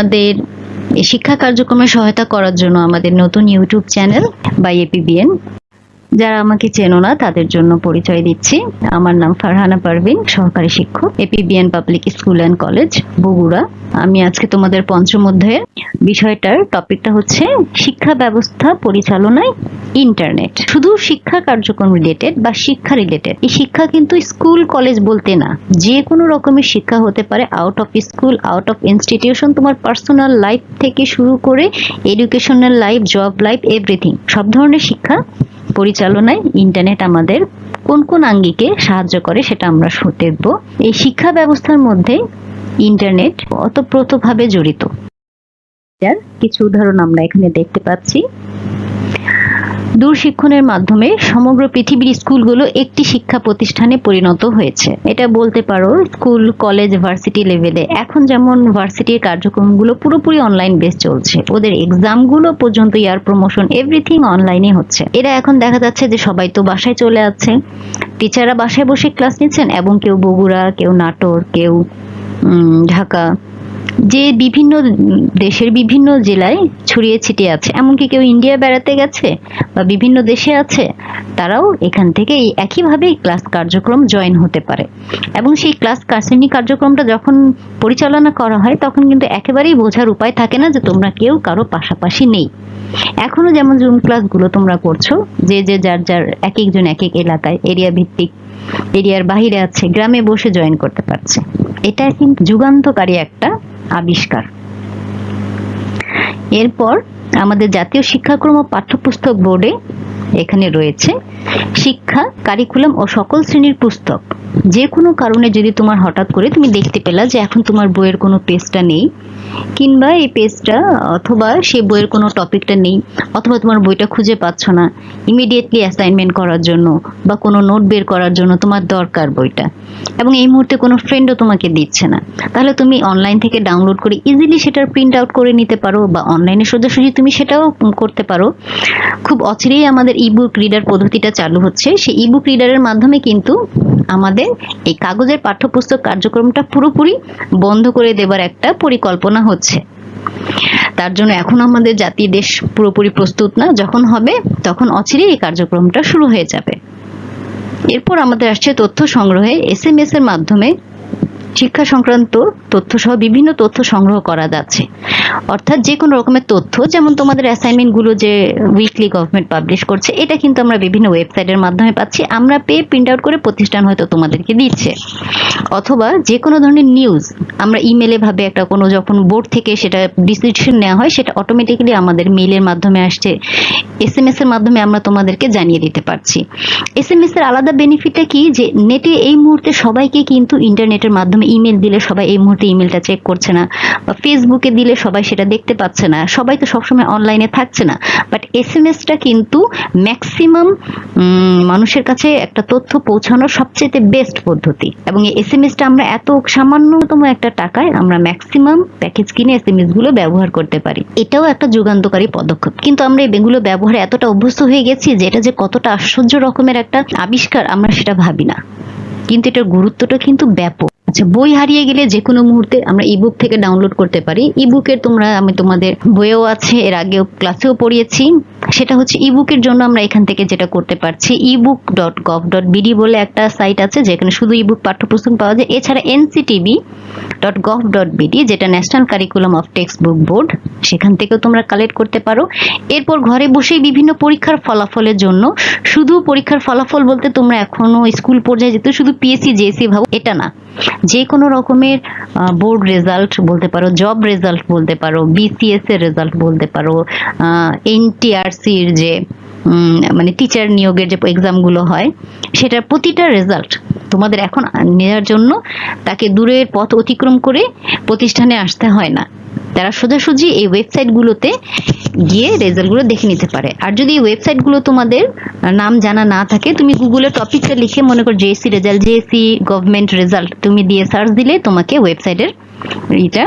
আমাদের শিক্ষা কার্যক্রমে সহায়তা করার জন্য আমাদের নতুন ইউটিউব চ্যানেল বাই এপিবিএন যারা আমাকে চেনো না, তাদের জন্য পরিচয় দিচ্ছি। আমার নাম ফারহানা পারভিন, সহকারী শিক্ষক, APBN public school and college, Bogura. আমি আজকে তোমাদের পঞ্চম অধ্যায়ের বিষয়টার টপিকটা হচ্ছে শিক্ষা ব্যবস্থা পরিচালনায় ইন্টারনেট। শুধু শিক্ষা কার্যক্রম রিলেটেড বা শিক্ষা রিলেটেড এই শিক্ষা কিন্তু স্কুল, কলেজ বলতে না, যে কোনো রকমের শিক্ষা হতে পারে out of school out of institution তোমার পার্সোনাল লাইফ থেকে শুরু করে educational life job life everything সব ধরনের শিক্ষা পরিচালনায় ইন্টারনেট আমাদের কোন কোন আঙ্গিকে সাহায্য করে সেটা আমরা দেখব। এই শিক্ষা ব্যবস্থার মধ্যে ইন্টারনেট অতপ্রতভাবে জড়িত। কিছু উদাহরণ আমরা এখানে দেখতে পাচ্ছি। দূরশিক্ষণের মাধ্যমে সমগ্র পৃথিবীর স্কুলগুলো একটি শিক্ষা প্রতিষ্ঠানে পরিণত হয়েছে। এটা বলতে পারো, স্কুল, কলেজ, ভার্সিটি লেভেলে। এখন যেমন ভার্সিটির কার্যক্রমগুলো পুরোপুরি অনলাইন বেস চলছে। ওদের এক্সামগুলো পর্যন্ত ইয়ার প্রমোশন এভরিথিং অনলাইনে হচ্ছে। এরা এখন দেখা যাচ্ছে যে সবাই তো বাসায় চলে যাচ্ছে টিচাররা বাসায় বসে ক্লাস নিচ্ছেন এবং কেউ বগুড়া, কেউ নাটোর, কেউ ঢাকা। যে বিভিন্ন দেশের বিভিন্ন জেলায় ছড়িয়ে ছিটিয়ে আছে, এমনকি কেউ ইন্ডিয়া বেড়াতে গেছে বা বিভিন্ন দেশে আছে, তারাও এখান থেকে এই একইভাবে ক্লাস কার্যক্রম জয়েন হতে পারে। এবং সেই ক্লাস শ্রেণি কার্যক্রমটা যখন পরিচালনা করা হয়, তখন কিন্তু একেবারেই বোঝার উপায় থাকে না যে তোমরা কেউ কারও পাশাপাশি নেই। এখনও যেমন জুম ক্লাসগুলো তোমরা করছ, যে যে, যার যার এক একজন এক এক এলাকায়, এরিয়া ভিত্তিক, এরিয়ার বাহিরে আছে, গ্রামে বসে জয়েন করতে পারছে। এটা কিন্তু যুগান্তকারী একটা আবিষ্কার। এরপর আমাদের জাতীয় শিক্ষাক্রম ও পাঠ্যপুস্তক বোর্ডে এখানে রয়েছে শিক্ষা কারিকুলাম ও সকল শ্রেণির পুস্তক। যে কোনো কারণে যদি তোমার হঠাৎ করে তুমি দেখতে পেলা যে এখন তোমার বইয়ের কোনো পেজটা নেই, কিংবা এই পেজটা অথবা সেই বইয়ের কোনো টপিকটা নেই, অথবা তোমার বইটা খুঁজে পাচ্ছ না ইমিডিয়েটলি অ্যাসাইনমেন্ট করার জন্য বা কোনো নোট বের করার জন্য তোমার দরকার বইটা। এবং এই মুহূর্তে কোনো ফ্রেন্ডও তোমাকে দিচ্ছে না। তাহলে তুমি অনলাইন থেকে ডাউনলোড করে ইজিলি সেটার প্রিন্ট আউট করে নিতে পারো বা অনলাইনে সোজাসুজি তুমি সেটাও করতে পারো। খুব অচিরেই আমাদের ইবুক রিডার পদ্ধতিটা চালু হচ্ছে। সেই ইবুক রিডারের মাধ্যমে কিন্তু আমাদের এই কাগজের পাঠ্যপুস্তক কার্যক্রমটা পুরোপুরি বন্ধ করে দেবার একটা পরিকল্পনা হচ্ছে। তার জন্য এখন আমাদের জাতি দেশ পুরোপুরি প্রস্তুত না। যখন হবে, তখন অচিরে এই কার্যক্রমটা শুরু হয়ে যাবে। এরপর আমাদের আসছে তথ্য সংগ্রহে এস এম এস এর মাধ্যমে শিক্ষা সংক্রান্ত তথ্য সহ বিভিন্ন তথ্য সংগ্রহ করা যাচ্ছে। অর্থাৎ যে কোনো রকমের তথ্য, যেমন তোমাদের অ্যাসাইনমেন্টগুলো যে উইকলি গভর্নমেন্ট পাবলিশ করছে, এটা কিন্তু আমরা বিভিন্ন ওয়েবসাইটের মাধ্যমে পাচ্ছি। আমরা পেয়ে প্রিন্ট আউট করে প্রতিষ্ঠান হয়তো তোমাদেরকে দিচ্ছে। অথবা যে কোনো ধরনের নিউজ আমরা ইমেলে ভাবে একটা কোনো যখন বোর্ড থেকে সেটা ডিসিশন নেওয়া হয়, সেটা অটোমেটিক্যালি আমাদের মেইলের মাধ্যমে আসছে। এস এম এর মাধ্যমে আমরা তোমাদেরকে জানিয়ে দিতে পারছি। এস এম এর আলাদা বেনিফিটটা কি? যে নেটে এই মুহূর্তে সবাইকে কিন্তু ইন্টারনেটের মাধ্যমে ইমেল দিলে সবাই এই মুহূর্তে ইমেলটা চেক করছে না বা ফেসবুকে দিলে সবাই সেটা দেখতে পাচ্ছে না। সবাই তো সবসময় অনলাইনে থাকছে না। বাট এস এম এসটা কিন্তু ম্যাক্সিমাম মানুষের কাছে একটা তথ্য পৌঁছানোর সবচেয়ে বেস্ট পদ্ধতি। এবং এই এস এম এসটা আমরা এত সামান্যতম একটা টাকায় আমরা ম্যাক্সিমাম প্যাকেজ কিনে এস এম এসগুলো ব্যবহার করতে পারি। এটাও একটা যুগান্তকারী পদক্ষেপ। কিন্তু আমরা এগুলো ব্যবহারে এতটা অভ্যস্ত হয়ে গেছি যে এটা যে কতটা আশ্চর্য রকমের একটা আবিষ্কার আমরা সেটা ভাবি না। কিন্তু এটার গুরুত্বটা কিন্তু ব্যাপক। আচ্ছা বই হারিয়ে গেলে যে কোনো মুহূর্তে আমরা ইবুক থেকে ডাউনলোড করতে পারি। ইবুকের তোমরা, আমি তোমাদের বইয়েও আছে, এর আগেও ক্লাসেও পড়িয়েছি। সেটা হচ্ছে ইবুকের জন্য আমরা এখান থেকে যেটা করতে পারছি ebook dot gov dot BD বলে একটা সাইট আছে, যেখানে শুধু ইবুক পাঠ্যপুস্তক পাওয়া যায়। এছাড়া NCTB dot gov dot BD যেটা national curriculum of textbook board সেখান থেকেও তোমরা কালেক্ট করতে পারো। এরপর ঘরে বসেই বিভিন্ন পরীক্ষার ফলাফলের জন্য, শুধু পরীক্ষার ফলাফল বলতে তোমরা এখনও স্কুল পর্যায়ে যেতে শুধু পিএসসি জেএসসি ভাবো, এটা না। যে কোনো রকমের বোর্ড রেজাল্ট বলতে পারো জব রেজাল্ট বলতে পারো বিসিএস এর রেজাল্ট বলতে পারো এনটিআরসির যে মানে টিচার নিয়োগের যে এক্সামগুলো হয়, সেটার প্রতিটা রেজাল্ট তোমাদের এখন নেওয়ার জন্য তাকে দূরের পথ অতিক্রম করে প্রতিষ্ঠানে আসতে হয় না। তারা সোজাসুজি এই ওয়েবসাইটগুলোতে গিয়ে রেজাল্টগুলো দেখে নিতে পারে। আর যদি ওয়েবসাইটগুলো তোমাদের নাম জানা না থাকে, তুমি গুগলে টপিকটা লিখে মনে করো JSC result JSC government result তুমি দিয়ে সার্চ দিলে তোমাকে ওয়েবসাইটের এটা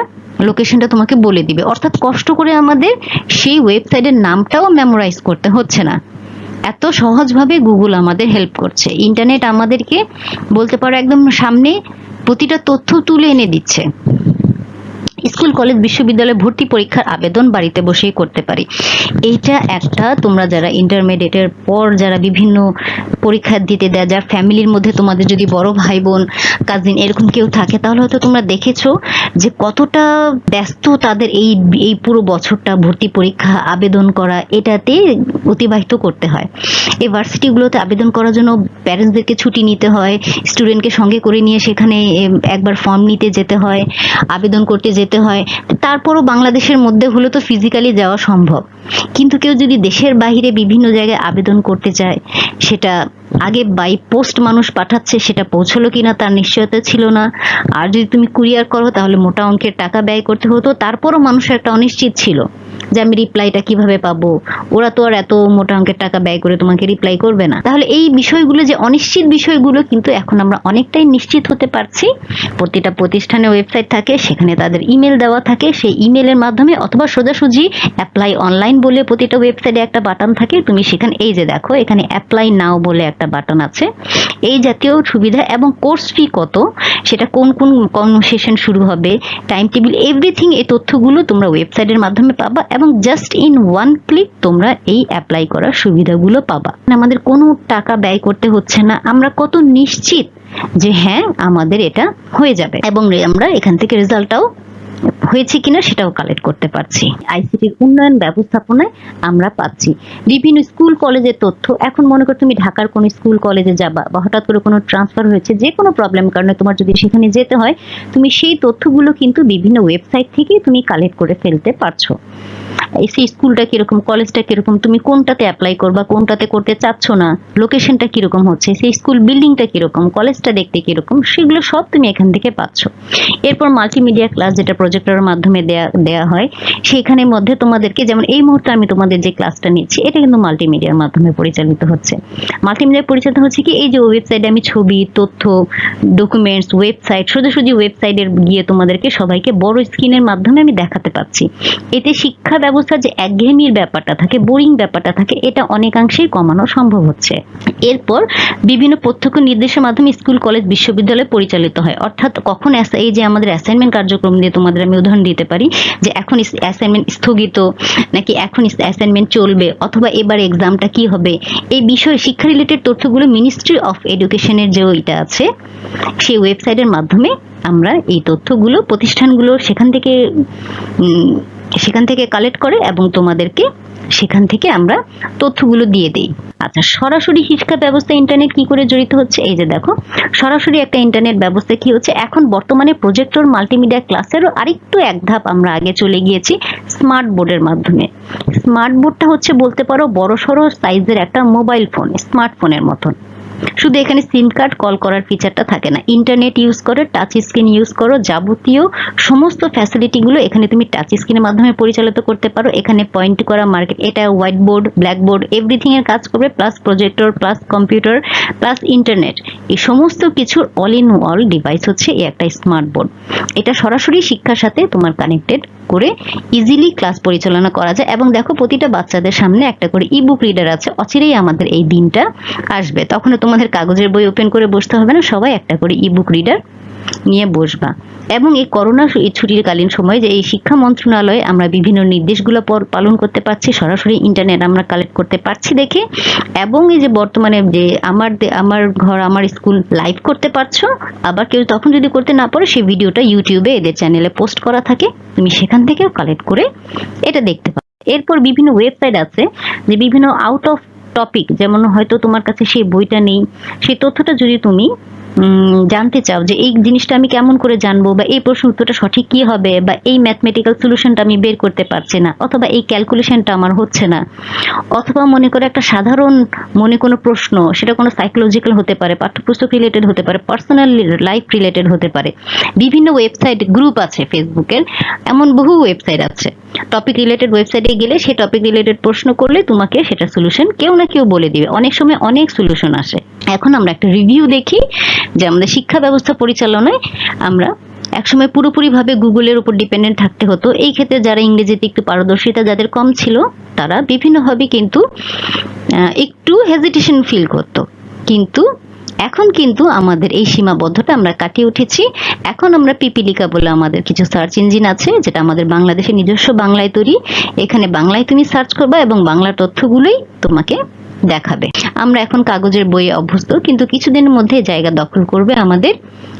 লোকেশনটা তোমাকে বলে দিবে। অর্থাৎ কষ্ট করে আমাদের সেই ওয়েবসাইটের নামটাও মেমোরাইজ করতে হচ্ছে না। এত সহজভাবে গুগল আমাদের হেল্প করছে। ইন্টারনেট আমাদেরকে বলতে পারো একদম সামনে প্রতিটা তথ্য তুলে এনে দিচ্ছে। স্কুল, কলেজ, বিশ্ববিদ্যালয়ে ভর্তি পরীক্ষার আবেদন বাড়িতে বসেই করতে পারি। এইটা একটা, তোমরা যারা ইন্টারমিডিয়েটের পর যারা বিভিন্ন পরীক্ষা দিতে দেয়, যার ফ্যামিলির মধ্যে তোমাদের যদি বড় ভাই বোন কাজিন এরকম কেউ থাকে, তাহলে হয়তো তোমরা দেখেছ যে কতটা ব্যস্ত তাদের এই এই পুরো বছরটা ভর্তি পরীক্ষা, আবেদন করা, এটাতে অতিবাহিত করতে হয়। এই ভার্সিটিগুলোতে আবেদন করার জন্য প্যারেন্টসদেরকে ছুটি নিতে হয় স্টুডেন্টকে সঙ্গে করে নিয়ে সেখানে একবার ফর্ম নিতে যেতে হয়, আবেদন করতে যেতে হয়, তারপরও বাংলাদেশের মধ্যে হলে তো ফিজিক্যালি যাওয়া সম্ভব। কিন্তু কেউ যদি দেশের বাহিরে বিভিন্ন জায়গায় আবেদন করতে চায়, সেটা আগে বাই পোস্ট মানুষ পাঠাচ্ছে, সেটা পৌঁছলো কিনা তার নিশ্চয়তা ছিল না। আর যদি তুমি কুরিয়ার করো, তাহলে মোটা অঙ্কের টাকা ব্যয় করতে হতো, তারপরও মানুষের একটা অনিশ্চিত ছিল। যে আমি রিপ্লাইটা কীভাবে পাবো? ওরা তো আর এত মোটা অঙ্কের টাকা ব্যয় করে তোমাকে রিপ্লাই করবে না। তাহলে এই বিষয়গুলো যে অনিশ্চিত বিষয়গুলো কিন্তু এখন আমরা অনেকটাই নিশ্চিত হতে পারছি। প্রতিটা প্রতিষ্ঠানে ওয়েবসাইট থাকে, সেখানে তাদের ইমেল দেওয়া থাকে। সেই ইমেলের মাধ্যমে অথবা সোজাসুজি অ্যাপ্লাই অনলাইন বলে প্রতিটা ওয়েবসাইটে একটা বাটন থাকে। তুমি সেখানে এই যে দেখো, এখানে অ্যাপ্লাই নাও বলে একটা বাটন আছে। এই জাতীয় সুবিধা এবং কোর্স ফি কত? সেটা কোন কোন কোন সেশন শুরু হবে? টাইম টেবিল এভরিথিং এই তথ্যগুলো তোমরা ওয়েবসাইটের মাধ্যমে পাবা। এবং জাস্ট ইন ওয়ান ক্লিক তোমরা এই অ্যাপ্লাই করার সুবিধাগুলো পাবা। আমাদের কোনো টাকা ব্যয় করতে হচ্ছে না। আমরা কত নিশ্চিত যে হ্যাঁ আমাদের এটা হয়ে যাবে। এবং আমরা এখান থেকে রেজাল্টটাও হয়েছে কিনা সেটাও কালেক্ট করতে পারছি। আইসিটির উন্নয়ন ব্যবস্থাপনায় আমরা পাচ্ছি। বিভিন্ন স্কুল কলেজের তথ্য। এখন মনে করো তুমি ঢাকার কোনো স্কুল কলেজে যাবা বা হঠাৎ করে কোনো ট্রান্সফার হয়েছে, যে কোনো প্রবলেম কারণে তোমার যদি সেখানে যেতে হয়, তুমি সেই তথ্যগুলো কিন্তু বিভিন্ন ওয়েবসাইট থেকেই তুমি কালেক্ট করে ফেলতে পারছ। সেই স্কুলটা কীরকম, কলেজটা কীরকম, তুমি কোনটাতে অ্যাপ্লাই করবা, কোনটাতে করতে চাচ্ছ না লোকেশনটা কীরকম হচ্ছে, সেই স্কুল বিল্ডিংটা কীরকম, কলেজটা দেখতে কীরকম, সেগুলো সব তুমি এখান থেকে পাচ্ছ। এরপর মাল্টিমিডিয়া ক্লাস যেটা প্রজেক্টরের মাধ্যমে দেয়া দেয়া হয়, সেখানের মধ্যে তোমাদেরকে যেমন এই মুহূর্তে আমি তোমাদের যে ক্লাসটা নিচ্ছি, এটা কিন্তু মাল্টিমিডিয়ার মাধ্যমে পরিচালিত হচ্ছে। মাল্টিমিডিয়া পরিচালিত হচ্ছে কি, এই যে ওয়েবসাইটে আমি ছবি, তথ্য ডকুমেন্টস ওয়েবসাইট সোজাসুজি ওয়েবসাইটের গিয়ে তোমাদেরকে সবাইকে বড় স্ক্রিনের মাধ্যমে আমি দেখাতে পাচ্ছি। এতে শিক্ষা ব্যবস্থা যে একঘেয়েমির ব্যাপারটা থাকে, বোরিং ব্যাপারটা থাকে, এটা অনেকাংশেই কমানো সম্ভব হচ্ছে। এরপর বিভিন্ন প্রত্যক্ষ নির্দেশের মাধ্যমে স্কুল, কলেজ, বিশ্ববিদ্যালয় পরিচালিত হয়। অর্থাৎ কখন এই যে আমাদের অ্যাসাইনমেন্ট কার্যক্রম দিয়ে তোমাদের আমি উদাহরণ দিতে পারি, যে এখন অ্যাসাইনমেন্ট স্থগিত, নাকি এখন অ্যাসাইনমেন্ট চলবে, অথবা এবার এক্সামটা কি হবে? এই বিষয়ে শিক্ষা রিলেটেড তথ্যগুলো মিনিস্ট্রি অফ এডুকেশনের যে ওইটা আছে, সেই ওয়েবসাইটের মাধ্যমে আমরা এই তথ্যগুলো, প্রতিষ্ঠানগুলো সেখান থেকে সেখান থেকে কালেক্ট করে এবং তোমাদেরকে সেখান থেকে আমরা তথ্যগুলো দিয়ে দেই। আচ্ছা সরাসরি শিক্ষা ব্যবস্থা ইন্টারনেট কি করে জড়িত হচ্ছে? এই যে দেখো, সরাসরি একটা ইন্টারনেট ব্যবস্থা কি হচ্ছে? এখন বর্তমানে প্রজেক্টর মাল্টিমিডিয়া ক্লাসেরও আরেকটু এক ধাপ আমরা আগে চলে গিয়েছি স্মার্ট বোর্ডের মাধ্যমে। স্মার্ট বোর্ডটা হচ্ছে বলতে পারো বড় সড়ো সাইজের একটা মোবাইল ফোন স্মার্টফোনের মতন। শুধু এখানে সিম কার্ড কল করার ফিচারটা থাকে না। ইন্টারনেট ইউজ করে টাচ স্ক্রিন ইউজ করো, যাবতীয় সমস্ত ফ্যাসিলিটিগুলো এখানে তুমি টাচ স্ক্রিনের মাধ্যমে পরিচালিত করতে পারো। এখানে পয়েন্ট করা মার্কেট এটা whiteboard blackboard everything এর কাজ করবে plus projector plus computer plus internet এই সমস্ত কিছুর অল ইন অল ডিভাইস হচ্ছে এই একটা স্মার্ট বোর্ড এটা সরাসরি শিক্ষার সাথে তোমার কানেক্টেড করে ইজিলি ক্লাস পরিচালনা করা যায়। এবং দেখো, প্রতিটা বাচ্চাদের সামনে একটা করে ইবুক রিডার আছে। অচিরেই আমাদের এই দিনটা আসবে। তখন তোমাদের কাগজের বই ওপেন করে বসতে হবে না? সবাই একটা করে ইবুক রিডার নিয়ে বসবা। এবং এই করোনা সু- এই ছুটির কালীন সময়ে যে এই শিক্ষা মন্ত্রণালয়ে আমরা বিভিন্ন নির্দেশগুলো পালন করতে পারছি, সরাসরি ইন্টারনেট আমরা কালেক্ট করতে পারছি দেখে। এবং এই যে বর্তমানে যে আমার আমার ঘর, আমার স্কুল লাইভ করতে পারছ, আবার কেউ তখন যদি করতে না পারো, সেই ভিডিওটা ইউটিউবে এদের চ্যানেলে পোস্ট করা থাকে। তুমি সেখান থেকেও কালেক্ট করে এটা দেখতে পারো। এরপর বিভিন্ন ওয়েবসাইট আছে যে বিভিন্ন আউট অফ টপিক যেমন হয়তো তোমার কাছে সেই বইটা নেই সেই তথ্যটা যদি তুমি জানতে চাও যে এই জিনিসটা আমি কেমন করে জানব বা এই প্রশ্ন উত্তরটা সঠিক কি হবে বা এই ম্যাথমেটিক্যাল সলিউশনটা আমি বের করতে পারছি না অথবা এই ক্যালকুলেশনটা আমার হচ্ছে না। অথবা মনে করে একটা সাধারণ মনে কোনো প্রশ্ন, সেটা কোনো সাইকোলজিক্যাল হতে পারে, পাঠ্যপুস্তক রিলেটেড হতে পারে পার্সোনাল লাইফ রিলেটেড হতে পারে। বিভিন্ন ওয়েবসাইট গ্রুপ আছে ফেসবুকের, এমন বহু ওয়েবসাইট আছে। টপিক রিলেটেড ওয়েবসাইটে গেলে সেই টপিক রিলেটেড প্রশ্ন করলে তোমাকে সেটা সলিউশন কেউ না কেউ বলে দিবে। অনেক সময় অনেক সলিউশন আসে। এখন আমরা একটা রিভিউ দেখি যে আমাদের শিক্ষা ব্যবস্থা পরিচালনায় আমরা একসময় পুরোপুরিভাবে গুগলের উপর ডিপেন্ডেন্ট থাকতে হতো। এই ক্ষেত্রে যারা ইংরেজিতে একটু পারদর্শিতা যাদের কম ছিল, তারা বিভিন্নভাবে কিন্তু একটু হেজিটেশন ফিল করতো। কিন্তু এখন কিন্তু আমাদের এই সীমাবদ্ধতা আমরা কাটিয়ে উঠেছি। এখন আমরা পিপিলিকা বলে আমাদের কিছু সার্চ ইঞ্জিন আছে, যেটা আমাদের বাংলাদেশের নিজস্ব বাংলায় তৈরি। এখানে বাংলায় তুমি সার্চ করবা এবং বাংলার তথ্যগুলোই তোমাকে দেখাবে। আমরা এখন কাগজের বইয়ে অভ্যস্ত, কিন্তু কিছুদিনের মধ্যে জায়গা দখল করবে আমাদের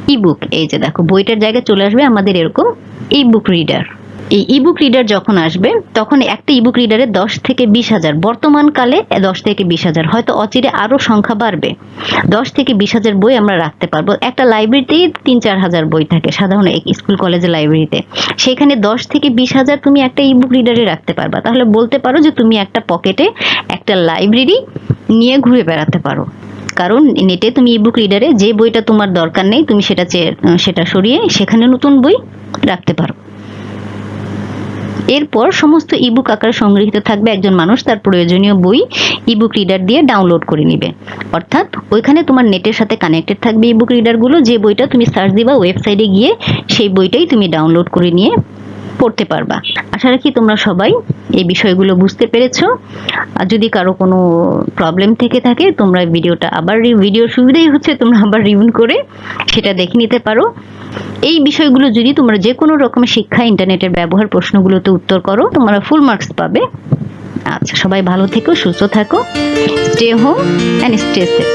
ইবুক এই যে দেখো, বইটার জায়গায় চলে আসবে আমাদের এরকম ইবুক রিডার এই ইবুক রিডার যখন আসবে, তখন একটা ইবুক রিডারে দশ থেকে বিশ হাজার, বর্তমান কালে দশ থেকে বিশ হাজার, হয়তো অচিরে আরও সংখ্যা বাড়বে। দশ থেকে বিশ হাজার বই আমরা রাখতে পারব। একটা লাইব্রেরিতেই তিন চার হাজার বই থাকে, সাধারণ এক স্কুল কলেজের লাইব্রেরিতে সেখানে দশ থেকে বিশ হাজার তুমি একটা ইবুক রিডারে রাখতে পারবা। তাহলে বলতে পারো যে তুমি একটা পকেটে একটা লাইব্রেরি নিয়ে ঘুরে বেড়াতে পারো। কারণ নেটে তুমি ইবুক রিডারে যে বইটা তোমার দরকার নেই, তুমি সেটা সেটা সরিয়ে সেখানে নতুন বই রাখতে পারো। এরপর সমস্ত ইবুক আকারে সংগৃহীত থাকবে একজন মানুষ, তার প্রয়োজনীয় বই ইবুক রিডার দিয়ে ডাউনলোড করে নিবে। অর্থাৎ ওইখানে তোমার নেটের সাথে কানেক্টেড থাকবে ইবুক রিডারগুলো যে বইটা তুমি সার্চ দিবা ওয়েবসাইটে গিয়ে সেই বইটাই তুমি ডাউনলোড করে নিয়ে পড়তে পারবা। আশা রাখি তোমরা সবাই এই বিষয়গুলো বুঝতে পেরেছ। আর যদি কারও কোনো প্রবলেম থেকে থাকে, তোমরা ভিডিওটা আবার ভিডিওর সুবিধাই হচ্ছে তোমরা আবার রিভিউ করে সেটা দেখে নিতে পারো। এই বিষয়গুলো যদি তোমরা যে কোনো রকমের শিক্ষা ইন্টারনেটের ব্যবহার প্রশ্নগুলোতে উত্তর করো, তোমরা ফুল মার্কস পাবে। আচ্ছা সবাই ভালো থেকো, সুস্থ থাকো stay home and stay safe